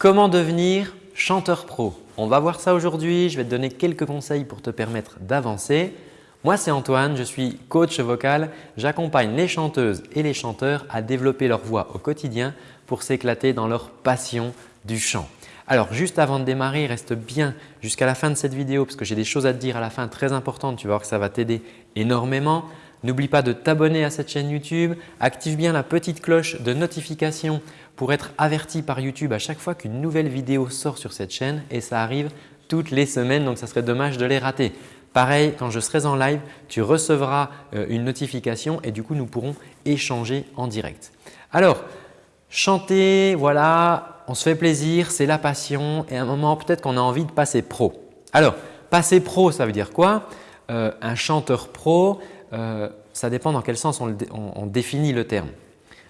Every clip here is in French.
Comment devenir chanteur pro? On va voir ça aujourd'hui. Je vais te donner quelques conseils pour te permettre d'avancer. Moi, c'est Antoine, je suis coach vocal. J'accompagne les chanteuses et les chanteurs à développer leur voix au quotidien pour s'éclater dans leur passion du chant. Alors, juste avant de démarrer, reste bien jusqu'à la fin de cette vidéo parce que j'ai des choses à te dire à la fin très importantes. Tu vas voir que ça va t'aider énormément. N'oublie pas de t'abonner à cette chaîne YouTube. Active bien la petite cloche de notification pour être averti par YouTube à chaque fois qu'une nouvelle vidéo sort sur cette chaîne et ça arrive toutes les semaines donc ça serait dommage de les rater. Pareil, quand je serai en live, tu recevras euh, une notification et du coup, nous pourrons échanger en direct. Alors, chanter, voilà, on se fait plaisir, c'est la passion et à un moment, peut-être qu'on a envie de passer pro. Alors, passer pro, ça veut dire quoi? Euh, Un chanteur pro, euh, ça dépend dans quel sens on, définit le terme.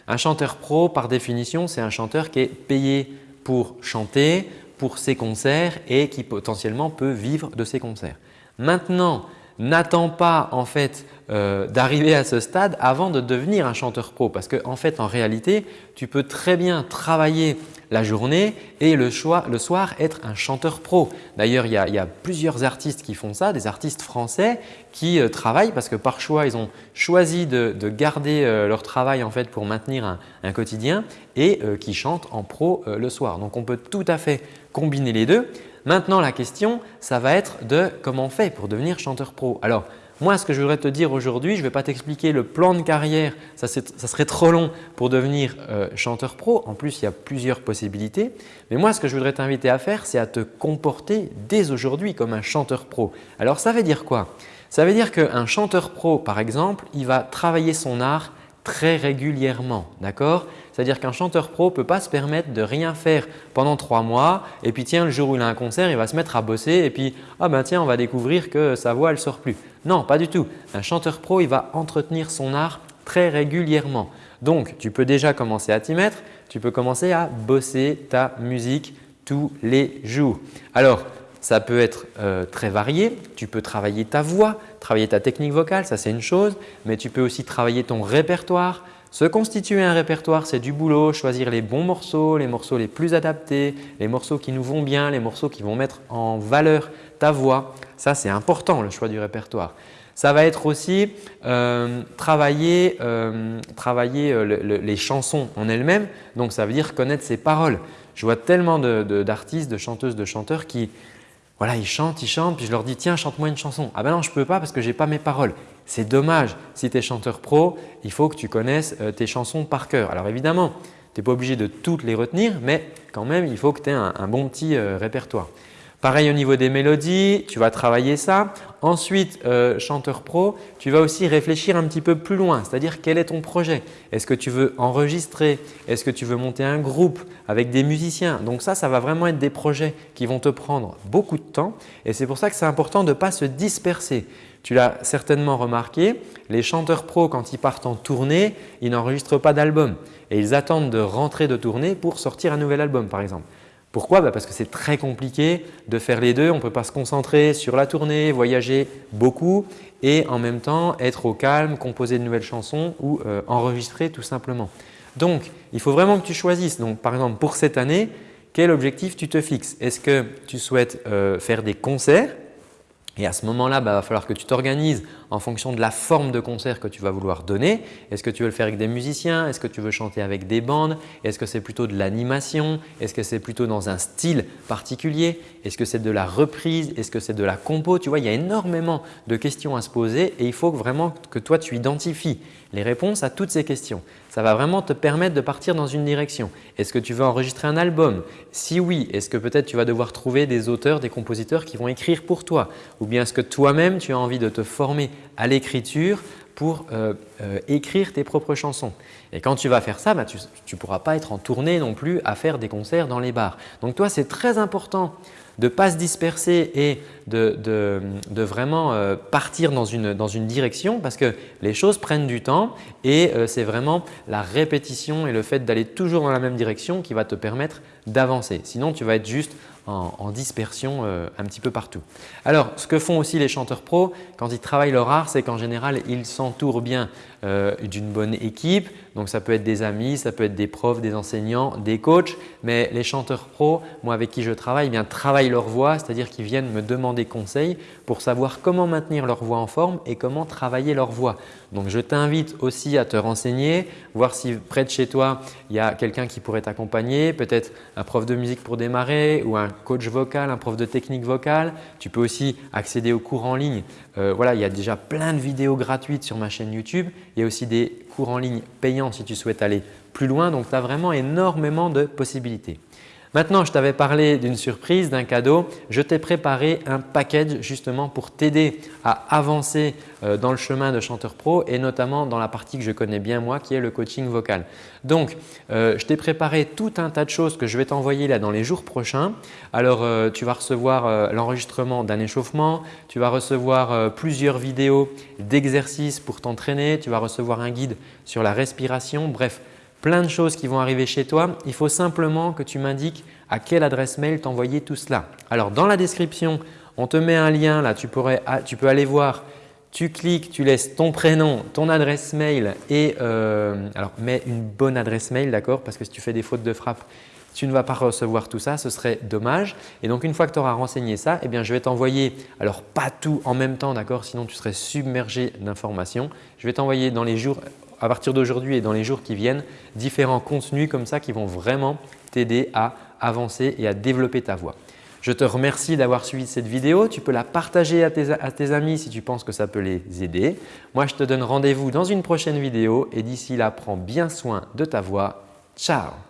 Un chanteur pro, par définition, c'est un chanteur qui est payé pour chanter, pour ses concerts et qui potentiellement peut vivre de ses concerts. Maintenant, n'attends pas en fait euh, d'arriver à ce stade avant de devenir un chanteur pro parce qu'en en fait en réalité tu peux très bien travailler la journée et le, soir être un chanteur pro. D'ailleurs il, y a plusieurs artistes qui font ça, des artistes français qui euh, travaillent parce que par choix ils ont choisi de, garder euh, leur travail en fait pour maintenir un, quotidien et qui chantent en pro le soir. Donc on peut tout à fait combiner les deux. Maintenant la question ça va être de comment on fait pour devenir chanteur pro. Alors moi, ce que je voudrais te dire aujourd'hui, je ne vais pas t'expliquer le plan de carrière, ça, serait trop long pour devenir euh, chanteur pro. En plus, il y a plusieurs possibilités. Mais moi, ce que je voudrais t'inviter à faire, c'est à te comporter dès aujourd'hui comme un chanteur pro. Alors, ça veut dire quoi? Ça veut dire qu'un chanteur pro, par exemple, il va travailler son art très régulièrement. D'accord? C'est-à-dire qu'un chanteur pro ne peut pas se permettre de rien faire pendant trois mois et puis tiens, le jour où il a un concert, il va se mettre à bosser et puis ah ben tiens, on va découvrir que sa voix, elle ne sort plus. Non, pas du tout. Un chanteur pro, il va entretenir son art très régulièrement. Donc, tu peux déjà commencer à t'y mettre. Tu peux commencer à bosser ta musique tous les jours. Alors, ça peut être euh, très varié. Tu peux travailler ta voix, travailler ta technique vocale, ça c'est une chose. Mais tu peux aussi travailler ton répertoire. Se constituer un répertoire, c'est du boulot. Choisir les bons morceaux, les morceaux les plus adaptés, les morceaux qui nous vont bien, les morceaux qui vont mettre en valeur ta voix. Ça, c'est important le choix du répertoire. Ça va être aussi euh, travailler, euh, les chansons en elles-mêmes. Donc, ça veut dire connaître ses paroles. Je vois tellement d'artistes, de, chanteuses, de chanteurs qui voilà, ils chantent, ils chantent, puis je leur dis tiens, chante-moi une chanson. Ah ben non, je ne peux pas parce que je n'ai pas mes paroles. C'est dommage. Si tu es chanteur pro, il faut que tu connaisses euh, tes chansons par cœur. Alors évidemment, tu n'es pas obligé de toutes les retenir, mais quand même, il faut que tu aies un, bon petit euh, répertoire. Pareil au niveau des mélodies, tu vas travailler ça. Ensuite, euh, chanteur pro, tu vas aussi réfléchir un petit peu plus loin, c'est-à-dire quel est ton projet? Est-ce que tu veux enregistrer? Est-ce que tu veux monter un groupe avec des musiciens? Donc ça, ça va vraiment être des projets qui vont te prendre beaucoup de temps et c'est pour ça que c'est important de ne pas se disperser. Tu l'as certainement remarqué, les chanteurs pros quand ils partent en tournée, ils n'enregistrent pas d'album et ils attendent de rentrer de tournée pour sortir un nouvel album par exemple. Pourquoi bah, Parce que c'est très compliqué de faire les deux. On ne peut pas se concentrer sur la tournée, voyager beaucoup et en même temps être au calme, composer de nouvelles chansons ou euh, enregistrer tout simplement. Donc, il faut vraiment que tu choisisses. Donc, par exemple, pour cette année, quel objectif tu te fixes? Est-ce que tu souhaites euh, faire des concerts? Et à ce moment-là, il bah, va falloir que tu t'organises en fonction de la forme de concert que tu vas vouloir donner. Est-ce que tu veux le faire avec des musiciens? Est-ce que tu veux chanter avec des bandes? Est-ce que c'est plutôt de l'animation? Est-ce que c'est plutôt dans un style particulier? Est-ce que c'est de la reprise? Est-ce que c'est de la compo? Tu vois, il y a énormément de questions à se poser et il faut vraiment que toi tu identifies les réponses à toutes ces questions. Ça va vraiment te permettre de partir dans une direction. Est-ce que tu veux enregistrer un album? Si oui, est-ce que peut-être tu vas devoir trouver des auteurs, des compositeurs qui vont écrire pour toi? Ou bien est-ce que toi-même tu as envie de te former à l'écriture pour euh, euh, écrire tes propres chansons. Et quand tu vas faire ça, bah, tu ne pourras pas être en tournée non plus à faire des concerts dans les bars. Donc toi, c'est très important de ne pas se disperser et de, vraiment euh, partir dans une, dans une, direction parce que les choses prennent du temps et c'est vraiment la répétition et le fait d'aller toujours dans la même direction qui va te permettre d'avancer. Sinon, tu vas être juste en, dispersion euh, un petit peu partout. Alors, ce que font aussi les chanteurs pros quand ils travaillent leur art, c'est qu'en général, ils s'entourent bien euh, d'une bonne équipe, Donc, ça peut être des amis, ça peut être des profs, des enseignants, des coachs. Mais les chanteurs pros, moi avec qui je travaille, eh bien, travaillent leur voix, c'est-à-dire qu'ils viennent me demander conseil pour savoir comment maintenir leur voix en forme et comment travailler leur voix. Donc, je t'invite aussi à te renseigner, voir si près de chez toi, il y a quelqu'un qui pourrait t'accompagner, peut-être un prof de musique pour démarrer ou un coach vocal, un prof de technique vocale. Tu peux aussi accéder aux cours en ligne. Euh, voilà, il y a déjà plein de vidéos gratuites sur ma chaîne YouTube. Il y a aussi des cours en ligne payants si tu souhaites aller plus loin. Donc, tu as vraiment énormément de possibilités. Maintenant, je t'avais parlé d'une surprise, d'un cadeau. Je t'ai préparé un package justement pour t'aider à avancer euh, dans le chemin de chanteur pro et notamment dans la partie que je connais bien moi qui est le coaching vocal. Donc, euh, je t'ai préparé tout un tas de choses que je vais t'envoyer là dans les jours prochains. Alors, euh, tu vas recevoir l'enregistrement d'un échauffement, tu vas recevoir plusieurs vidéos d'exercices pour t'entraîner, tu vas recevoir un guide sur la respiration. Bref, plein de choses qui vont arriver chez toi. Il faut simplement que tu m'indiques à quelle adresse mail t'envoyer tout cela. Alors dans la description, on te met un lien là, tu, peux aller voir, tu cliques, tu laisses ton prénom, ton adresse mail et euh, alors mets une bonne adresse mail d'accord parce que si tu fais des fautes de frappe, tu ne vas pas recevoir tout ça, ce serait dommage. Et donc une fois que tu auras renseigné ça, eh bien, je vais t'envoyer, alors pas tout en même temps d'accord, sinon tu serais submergé d'informations. Je vais t'envoyer dans les jours à partir d'aujourd'hui et dans les jours qui viennent, différents contenus comme ça qui vont vraiment t'aider à avancer et à développer ta voix. Je te remercie d'avoir suivi cette vidéo. Tu peux la partager à tes, amis si tu penses que ça peut les aider. Moi, je te donne rendez-vous dans une prochaine vidéo et d'ici là, prends bien soin de ta voix. Ciao